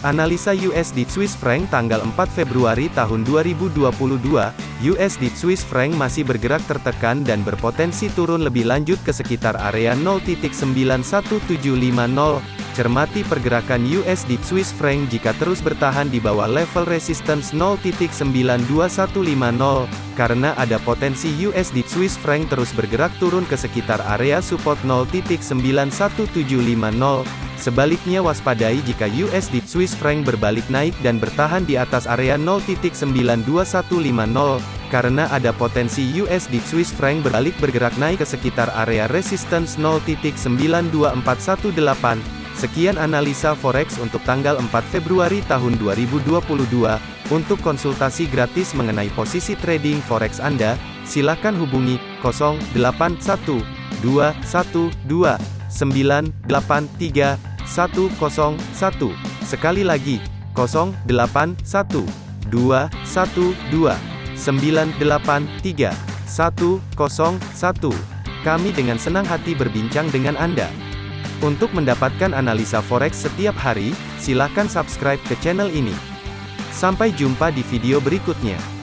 Analisa USD Swiss franc tanggal 4 Februari tahun 2022, USD Swiss franc masih bergerak tertekan dan berpotensi turun lebih lanjut ke sekitar area 0.91750. Cermati pergerakan USD Swiss franc jika terus bertahan di bawah level resistance 0.92150, karena ada potensi USD Swiss franc terus bergerak turun ke sekitar area support 0.91750. Sebaliknya waspadai jika USD Swiss franc berbalik naik dan bertahan di atas area 0.92150, karena ada potensi USD Swiss franc berbalik bergerak naik ke sekitar area resistance 0.92418. Sekian analisa forex untuk tanggal 4 Februari tahun 2022. Untuk konsultasi gratis mengenai posisi trading forex Anda, silakan hubungi 081212983101. Sekali lagi, 081212983101. Kami dengan senang hati berbincang dengan Anda. Untuk mendapatkan analisa forex setiap hari, silakan subscribe ke channel ini. Sampai jumpa di video berikutnya.